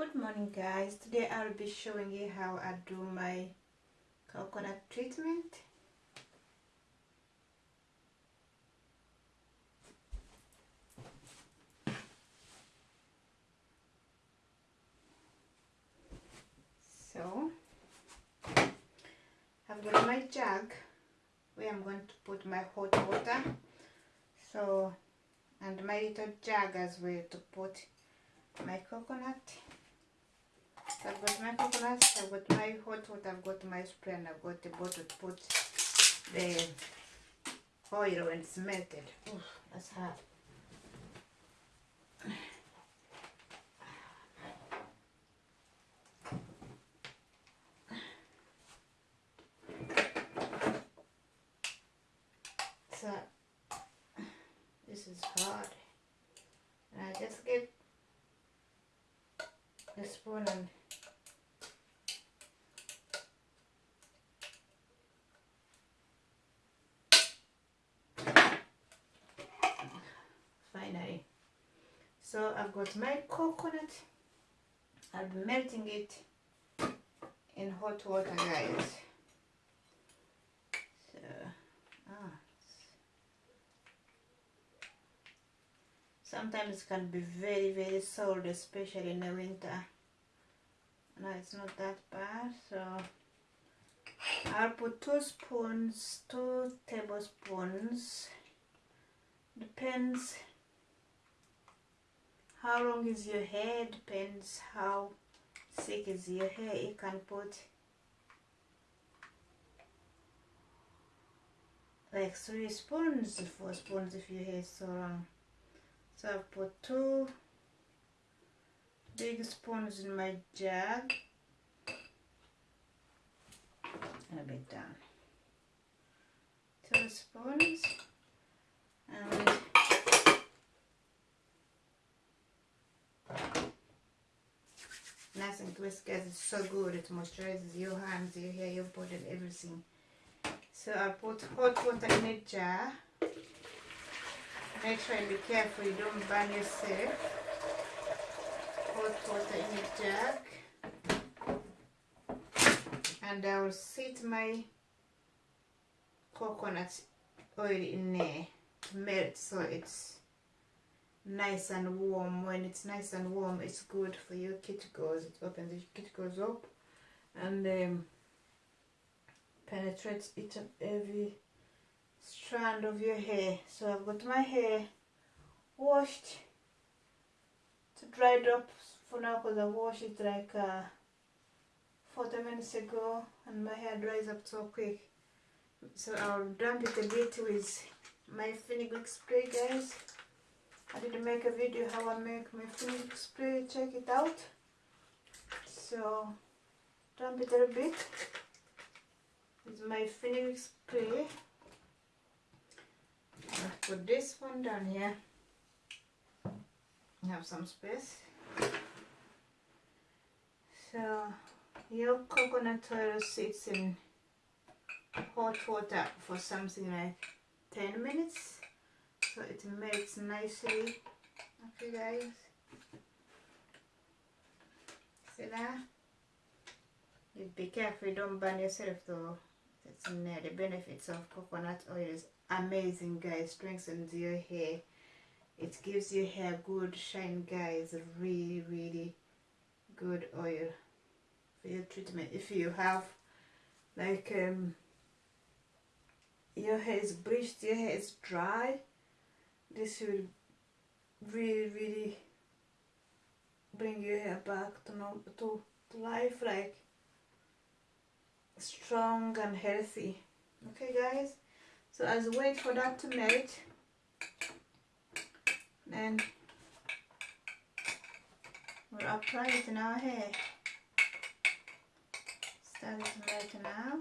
good morning guys. Today I'll be showing you how I do my coconut treatment. So I've got my jug where I'm going to put my hot water. So and my little jug as well to put my coconut I've got my coconut, I've got my hot water, I've got my spray and I've got the bottle to put the oil when it's melted. Ooh, that's hard. So, this is hard. I just get the spoon and so I've got my coconut. I'll be melting it in hot water guys. So ah sometimes it can be very very cold especially in the winter. No it's not that bad so I'll put two spoons two tablespoons. Depends how long is your hair? Depends how thick is your hair. You can put like three spoons four spoons if your hair is so long. So I've put two big spoons in my jug and a bit down. Two spoons and nice and crisp guys. It's so good. It moisturizes your hands your hair your body and everything. So I put hot water in a jar. Make sure and be careful you don't burn yourself. Hot water in a jug and I will sit my coconut oil in there to melt so it's nice and warm. When it's nice and warm it's good for your cuticles it opens your cuticles up and um, penetrates each and every strand of your hair. So I've got my hair washed. To dried up for now because I washed it like uh, 40 minutes ago and my hair dries up so quick. So I'll damp it a bit with my fenugreek spray guys I didn't make a video how I make my fenugreek spray check it out. So damp it a bit. With my fenugreek spray. I'll put this one down here. Have some space. So your coconut oil sits in hot water for something like 10 minutes so it melts nicely okay guys see that? Be careful don't burn yourself though. In there the benefits of coconut oil. Is amazing guys. Strengthens your hair. It gives your hair good shine guys. Really really good oil for your treatment. If you have like um your hair is bleached your hair is dry this will really really bring your hair back to, to, to life like strong and healthy. Okay guys? So as we wait for that to melt. Then we'll apply it in our hair. Start melt now.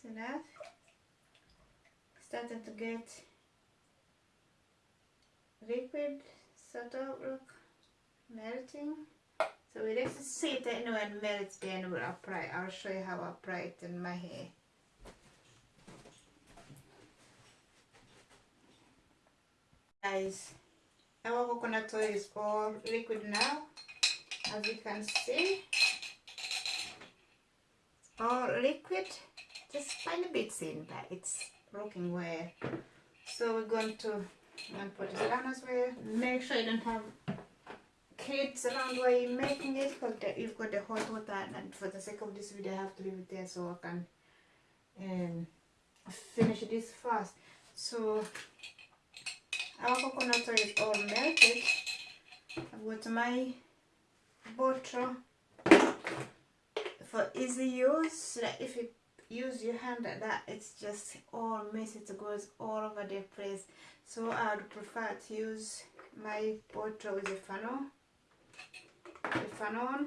See that started to get liquid sort of look melting. So we let see it anyway and melt then we'll apply I'll show you how I apply it in my hair. Guys our coconut oil is all liquid now. As you can see all liquid. Just find tiny bits in but it's working well so we're going to put it down as well make sure you don't have kids around while you're making it because you've got the hot water and for the sake of this video I have to leave it there so I can um, finish this fast. So our coconut oil is all melted. I've got my bottle for easy use. That if you use your hand that it's just all messy it goes all over the place. So I would prefer to use my butter with a funnel the funnel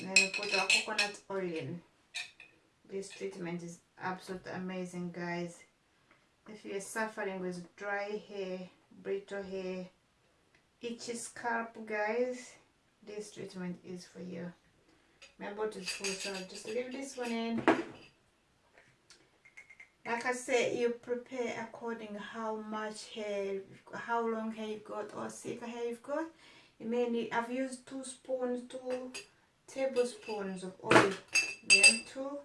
and then put our coconut oil in. This treatment is absolutely amazing guys. If you're suffering with dry hair brittle hair itchy scalp guys this treatment is for you. My bottle is full so I'll just leave this one in like I said you prepare according how much hair how long hair you've got or thicker hair you've got. You may need I've used two spoons two tablespoons of oil then two.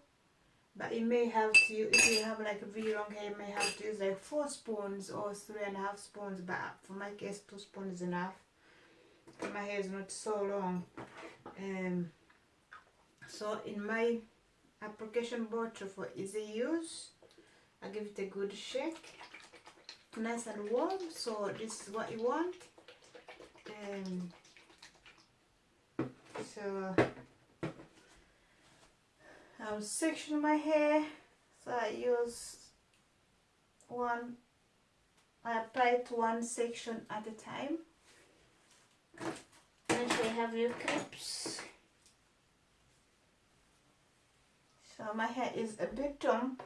But you may have to if you have like a really long hair you may have to use like four spoons or three and a half spoons but for my case two spoons is enough. My hair is not so long. Um so in my application bottle for easy use I give it a good shake. Nice and warm so this is what you want. Um, so I'll section my hair. So I use one I apply it one section at a time. Sure you have your clips so my hair is a bit damp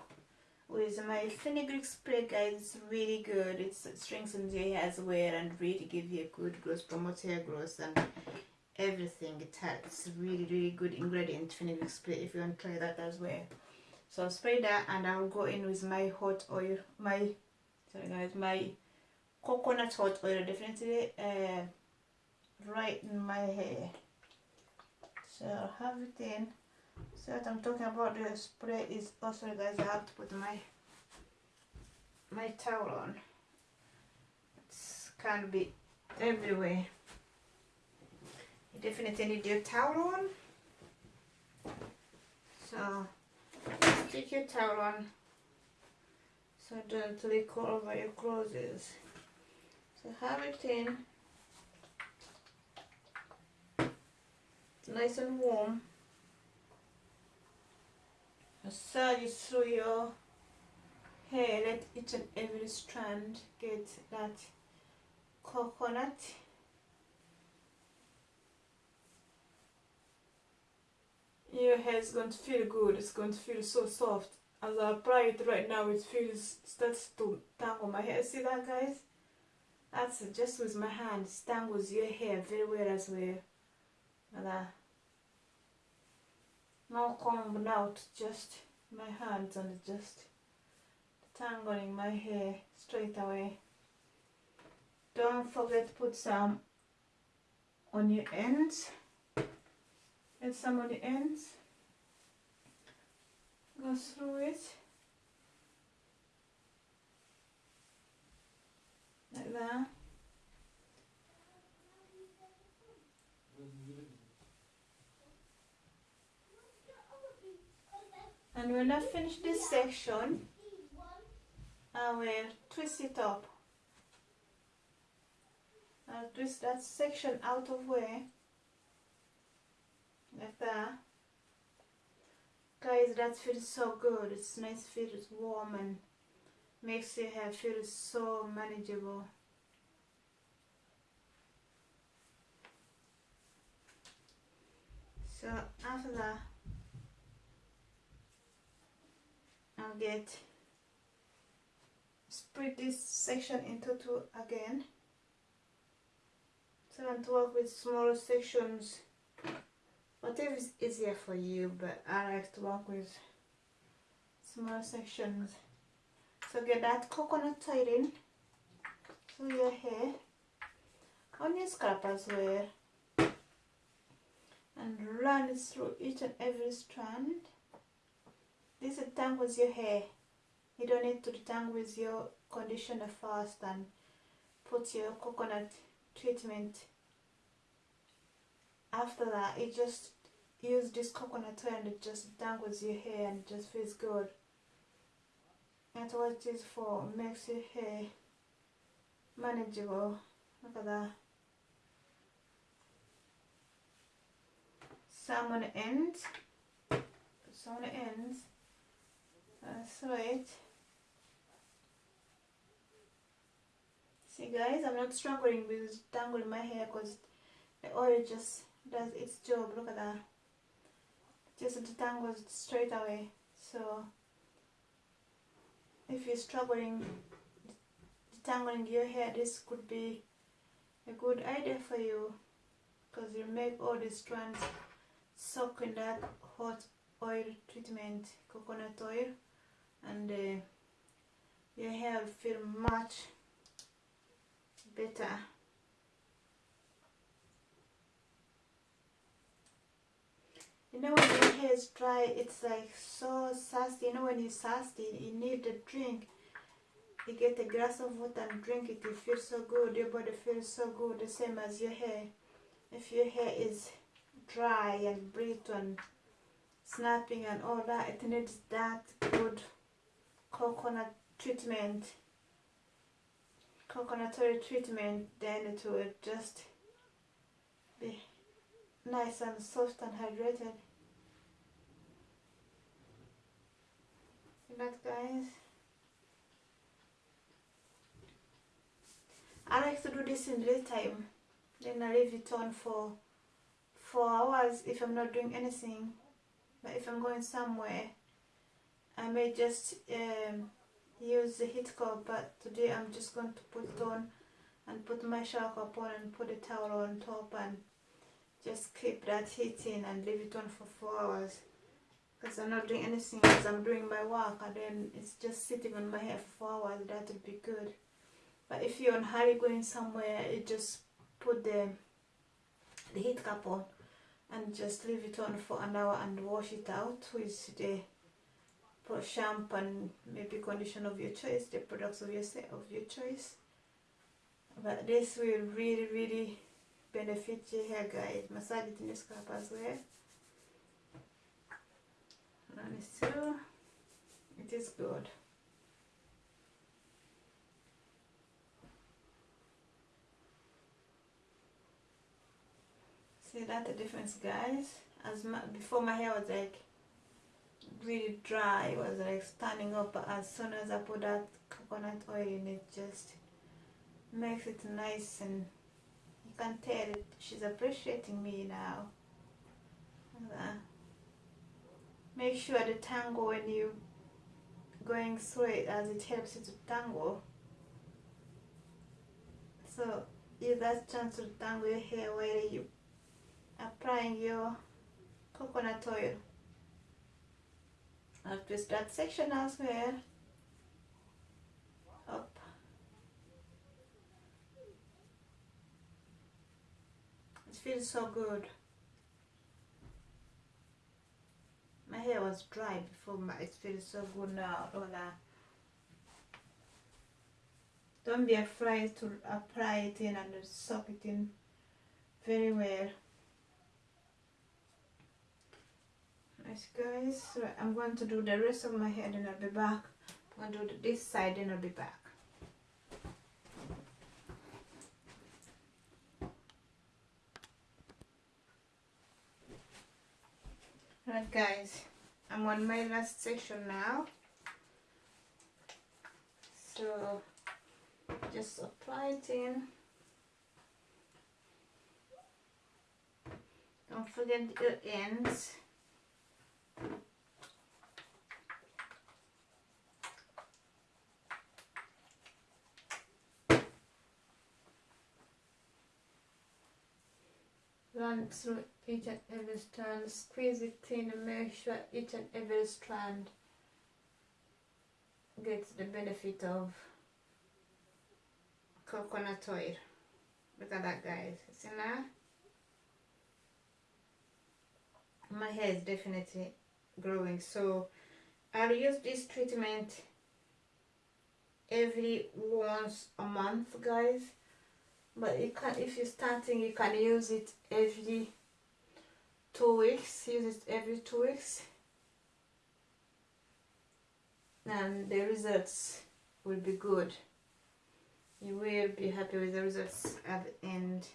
with my fenugreek spray guys it's really good. It strengthens your hair as well and really give you a good growth promotes hair growth and everything. It has really really good ingredient fenugreek spray if you want to try that as well. So I'll spray that and I'll go in with my hot oil my sorry guys my coconut hot oil. Definitely uh, right in my hair. So I'll have it in so what I'm talking about the spray is also guys I have to put my my towel on. It can't be everywhere. You definitely need your towel on. So stick your towel on. So don't leak all over your clothes. So have it in. It's nice and warm massage through your hair let each and every strand get that coconut. Your hair is going to feel good it's going to feel so soft. As I apply it right now it feels starts to tangle my hair. See that guys? That's just with my hand it tangles your hair very well as well. Like that no combing out just my hands and just tangling my hair straight away. Don't forget to put some on your ends. And some on the ends. Go through it like that and when I finish this section I will twist it up. I'll twist that section out of way like that. Guys that feels so good. It's nice feels warm and makes your hair feel so manageable. So after that Get split this section into two again. So I want to work with smaller sections. Whatever is easier for you but I like to work with small sections. So get that coconut tied in through your hair. On your scalp as well. And run it through each and every strand this detangles your hair. You don't need to detangle with your conditioner first and put your coconut treatment. After that you just use this coconut oil and it just dangles your hair and just feels good. That's what it is for makes your hair manageable. Look at that. Some on the ends. Some on the ends Uh, that's right see guys I'm not struggling with tangling my hair because the oil just does its job. Look at that. Just detangles straight away. So if you're struggling detangling your hair this could be a good idea for you because you make all the strands soak in that hot oil treatment coconut oil and uh, your hair will feel much better. You know when your hair is dry it's like so thirsty. You know when you're thirsty you need a drink. You get a glass of water and drink it you feel so good. Your body feels so good the same as your hair. If your hair is dry and brittle and snapping and all that it needs that good coconut treatment coconut oil treatment then it will just be nice and soft and hydrated. See that guys. I like to do this in daytime then I leave it on for four hours if I'm not doing anything. But if I'm going somewhere I may just um, use the heat cup but today I'm just going to put it on and put my shower cap on and put a towel on top and just keep that heating and leave it on for four hours. Because I'm not doing anything because I'm doing my work and then it's just sitting on my hair for four hours that would be good. But if you're on hurry going somewhere you just put the the heat cap on and just leave it on for an hour and wash it out with the shampoo and maybe conditioner of your choice, the products of your of your choice. But this will really really benefit your hair guys. Massage it in your scalp as well. It through. It is good. See that the difference guys? As my, before my hair was like really dry, it was like standing up but as soon as I put that coconut oil in it just makes it nice and you can tell it she's appreciating me now. Uh, make sure the tangle when you going through it as it helps you to tangle. So use that chance to tangle your hair while you applying your coconut oil. I'll twist that section as well. Up. It feels so good. My hair was dry before, but it feels so good now. Lola. Don't be afraid to apply it in and soak it in very well. Nice guys, I'm going to do the rest of my hair and I'll be back. I'm going to do this side and I'll be back. Right guys, I'm on my last section now. So just apply it in. Don't forget your ends. Through each and every strand, squeeze it in and make sure each and every strand gets the benefit of coconut oil. look at that guys. See now? My hair is definitely growing. So I'll use this treatment every once a month guys but you can if you're starting you can use it every two weeks use it every two weeks. And the results will be good. You will be happy with the results at the end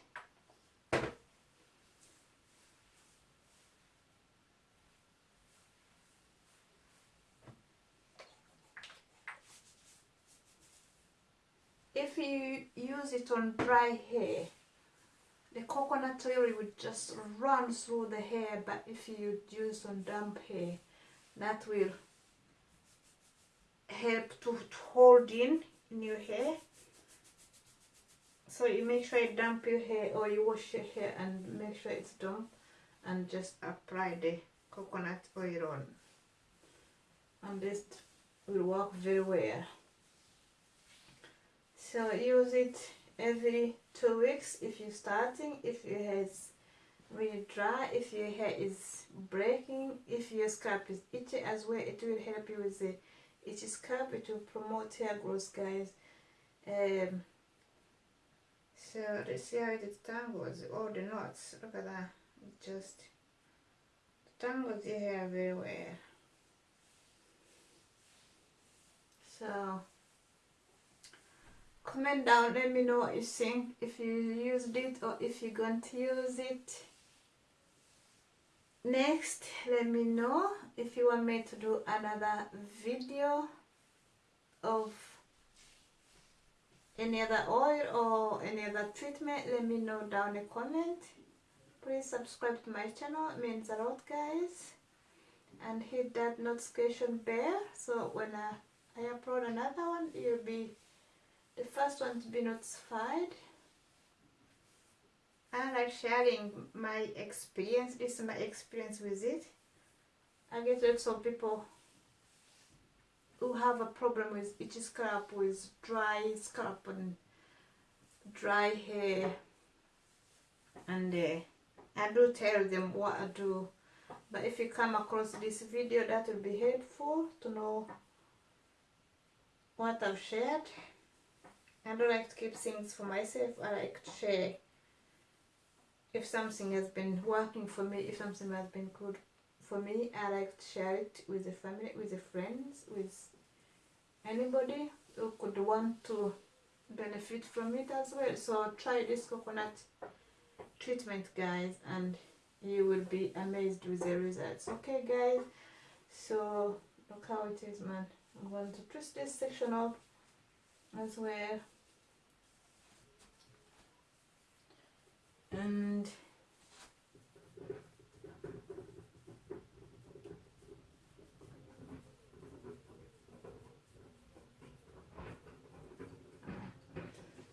if you use it on dry hair the coconut oil would just run through the hair but if you use on damp hair that will help to hold in in your hair. So you make sure you damp your hair or you wash your hair and make sure it's damp and just apply the coconut oil on. And this will work very well. So use it every two weeks if you're starting if your hair is really dry if your hair is breaking if your scalp is itchy as well it will help you with the itchy scalp. It will promote hair growth guys. Um, so let's see how it tangles all the knots. Look at that. It just tangles your hair very well. So comment down let me know what you think if you used it or if you're going to use it. Next let me know if you want me to do another video of any other oil or any other treatment. Let me know down in the comment. Please subscribe to my channel it means a lot guys. And hit that notification bell so when I, I upload another one you'll be the first one to be notified. I like sharing my experience this is my experience with it. I get lots of people who have a problem with itchy scalp with dry scalp and dry hair. And uh, I do tell them what I do. But if you come across this video that will be helpful to know what I've shared I don't like to keep things for myself. I like to share if something has been working for me, if something has been good for me, I like to share it with the family, with the friends, with anybody who could want to benefit from it as well. So try this coconut treatment guys and you will be amazed with the results. Okay guys, so look how it is man. I'm going to twist this section up as well. And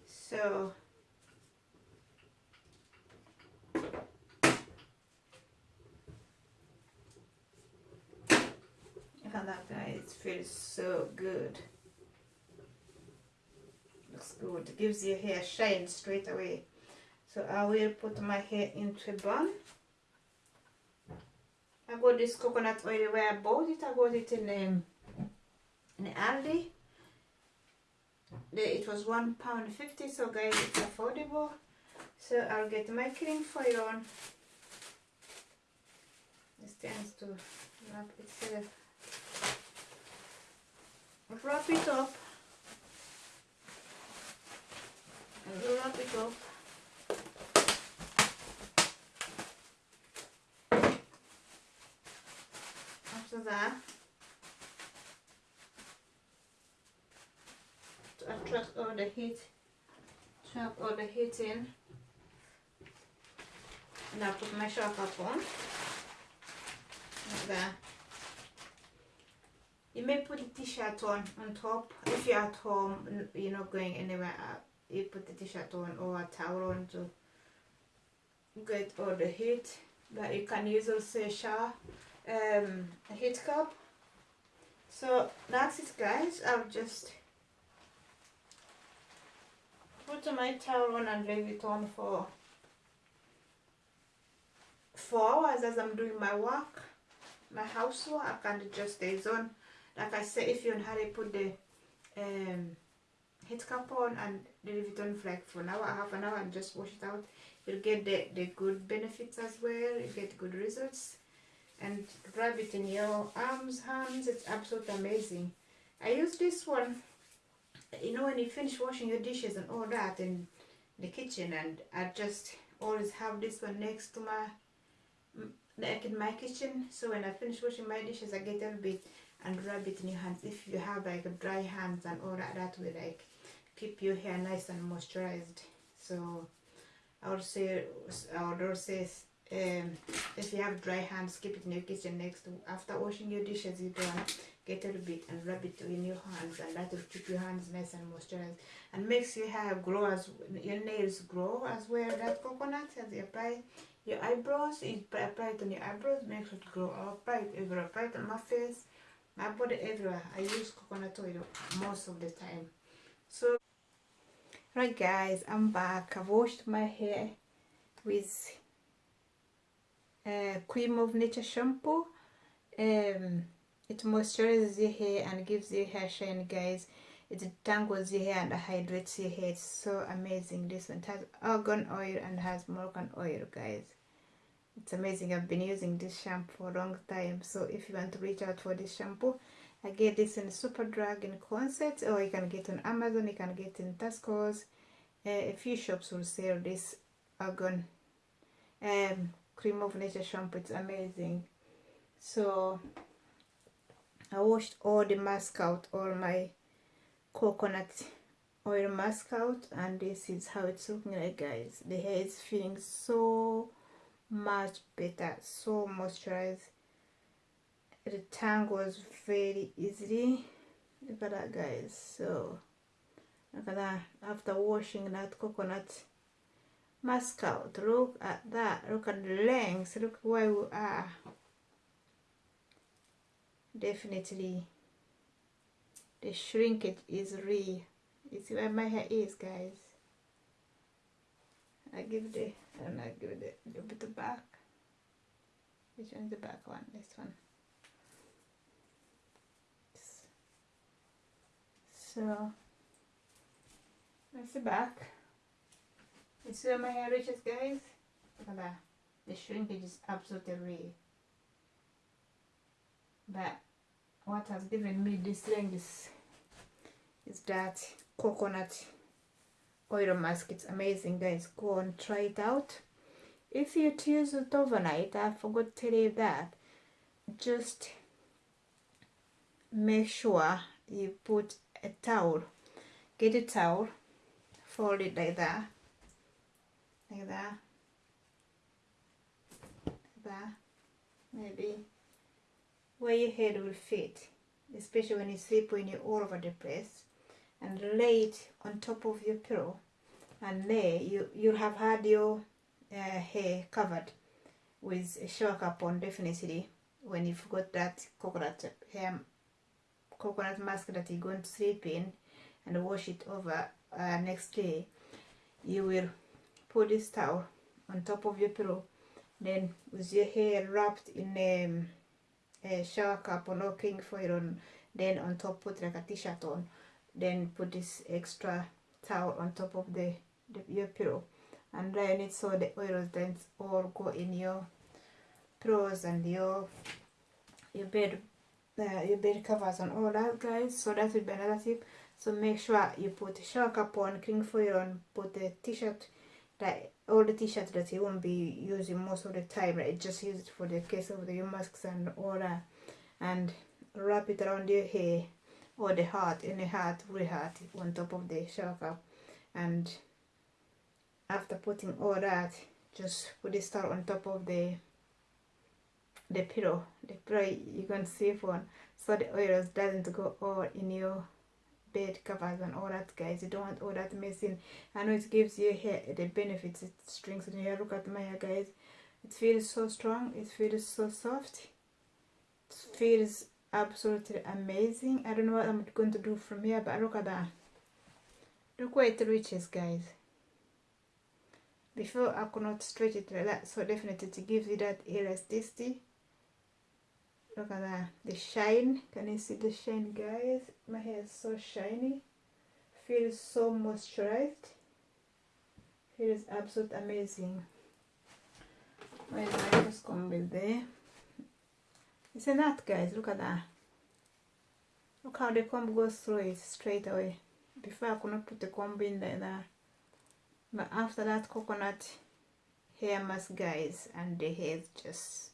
so that guy it feels so good. Looks good. It gives your hair shine straight away so I will put my hair into a bun. I got this coconut oil where I bought it. I got it in um, in Aldi. It was one pound fifty so guys it's affordable. So I'll get my cling foil on. This tends to wrap itself. Wrap it up. Wrap it up after that. To attract all the heat. Trap all the heat in. And I put my sharp up on. Like that. You may put a t-shirt on on top. If you're at home you're not going anywhere uh, you put the t-shirt on or a towel on to get all the heat. But you can use also a shower um, a heat cup so that's it guys I'll just put my towel on and leave it on for four hours as I'm doing my work, my housework, and just stays on. Like I said, if you're in hurry, put the um, heat cap on and leave it on for like for an hour, half an hour, and just wash it out. You'll get the, the good benefits as well. You get good results. And rub it in your arms, hands. It's absolutely amazing. I use this one, you know, when you finish washing your dishes and all that in the kitchen, and I just always have this one next to my like in my kitchen so when I finish washing my dishes I get a little bit and rub it in your hands if you have like dry hands and all that that will like keep your hair nice and moisturized so I would say I would also say um, if you have dry hands keep it in your kitchen next after washing your dishes you done get a little bit and rub it in your hands. And that will keep your hands nice and moisturized. And makes your hair grow as your nails grow as well. That coconut as you apply your eyebrows you apply it on your eyebrows makes it grow I'll apply it everywhere apply it on my face my body everywhere. I use coconut oil most of the time. So right guys I'm back. I've washed my hair with uh, cream of nature shampoo. Um, it moisturizes your hair and gives your hair shine guys. It tangles your hair and hydrates your hair. It's so amazing. This one it has argan oil and has morgan oil guys. It's amazing. I've been using this shampoo for a long time. So if you want to reach out for this shampoo i get this in superdrug in concert or you can get on amazon you can get in Tesco's. Uh, a few shops will sell this argan. Um, cream of nature shampoo it's amazing. So i washed all the mask out all my coconut oil mask out and this is how it's looking like guys. The hair is feeling so much better so moisturized. The tangles very easily look at that guys. So look at that. After washing that coconut mask out look at that look at the length look where we are definitely the shrinkage is real. You see where my hair is guys. I give the and I give it a little bit of back. Which one is the back one? This one. So that's the back you see where my hair reaches guys? Look at that. The shrinkage is absolutely real. But what has given me this length is, is that coconut oil mask. It's amazing guys. Go and try it out. If you use it overnight i forgot to tell you that. Just make sure you put a towel get a towel fold it like that that that maybe. Where your head will fit especially when you sleep when you're all over the place. And lay it on top of your pillow. And there you you have had your uh, hair covered with a shower cap on definitely when you've got that coconut hair coconut mask that you're going to sleep in and wash it over uh, next day. You will put this towel on top of your pillow. Then with your hair wrapped in um, a shower cap or no king foil on then on top put like a t-shirt on. Then put this extra towel on top of the, the your pillow. And dry it so the oils then all go in your pillows and your your bed uh, your bed covers and all that guys. So that will be another tip. So make sure you put shower cap on cling foil on put the t-shirt that all the t-shirts that you won't be using most of the time right? Just use it for the case of the masks and all that. And wrap it around your hair or the heart in the heart very heart on top of the cap and after putting all that just put the star on top of the the pillow the pillow you can save one so the oils doesn't go all in your bed covers and all that guys. You don't want all that messing. I know it gives your hair the benefits it strengthens your hair. Look at my hair guys. It feels so strong. It feels so soft. It feels absolutely amazing. I don't know what i'm going to do from here but look at that. Look where it reaches guys. Before I could not stretch it like that. So definitely to give you that elasticity look at that. The shine. Can you see the shine guys? My hair is so shiny. Feels so moisturized. Feels absolutely amazing. Where's my first comb there it's a knot guys. Look at that. Look how the comb goes through it straight away. Before I could not put the comb in there but after that coconut hair mask guys and the hair just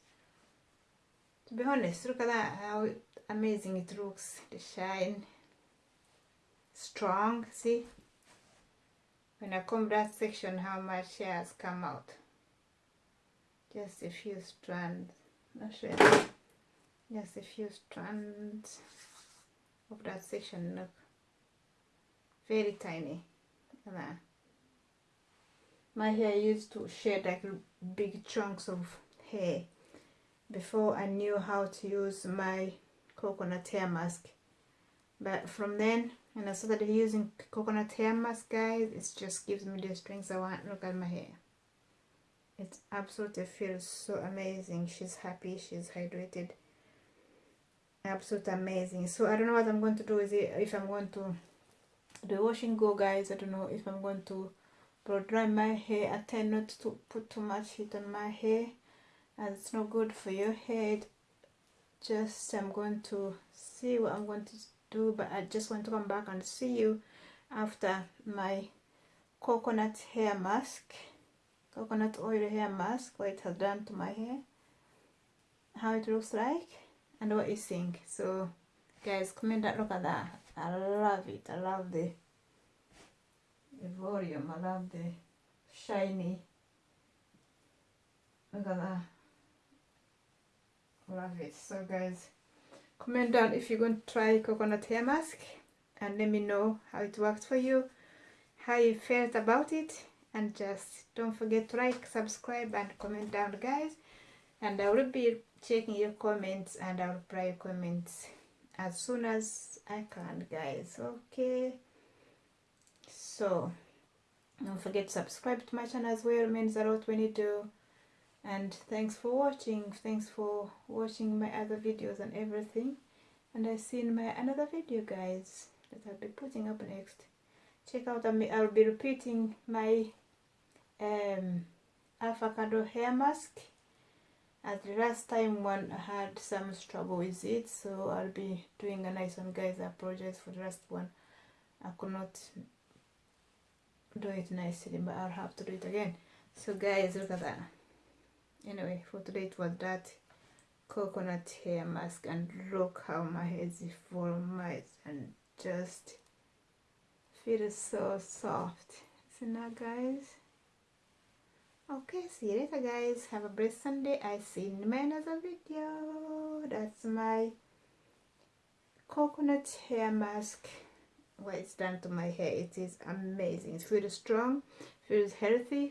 to be honest look at that how amazing it looks. The shine. Strong see? When I comb that section how much hair has come out. Just a few strands. Not sure. Just a few strands of that section look. Very tiny. Look that. My hair used to shed like big chunks of hair before I knew how to use my coconut hair mask. But from then when I started using coconut hair mask guys it just gives me the strength I want. Look at my hair. It absolutely feels so amazing. She's happy. She's hydrated. Absolutely amazing. So I don't know what I'm going to do is it. If I'm going to do washing go guys I don't know. If I'm going to blow dry my hair I tend not to put too much heat on my hair and it's not good for your head. Just I'm going to see what I'm going to do but I just want to come back and see you after my coconut hair mask. Coconut oil hair mask what it has done to my hair. How it looks like and what you think. So guys comment that look at that. I love it. I love the the volume. I love the shiny. Look at that love it. So guys comment down if you're going to try coconut hair mask and let me know how it worked for you how you felt about it and just don't forget to like subscribe and comment down guys. And I will be checking your comments and I'll reply your comments as soon as I can guys. Okay? So don't forget to subscribe to my channel as well means a lot when you do and thanks for watching. Thanks for watching my other videos and everything. And I see in my another video guys that I'll be putting up next. Check out I'll be repeating my um, avocado hair mask. As the last time one I had some trouble with it so I'll be doing a nice one guys. I apologize for the last one. I could not do it nicely but I'll have to do it again. So guys look at that anyway for today it was that coconut hair mask and look how my hair is formed and just feels so soft. See now guys? Okay see you later guys. Have a blessed sunday. I see you in my another video. That's my coconut hair mask. What it's done to my hair it is amazing. It feels strong feels healthy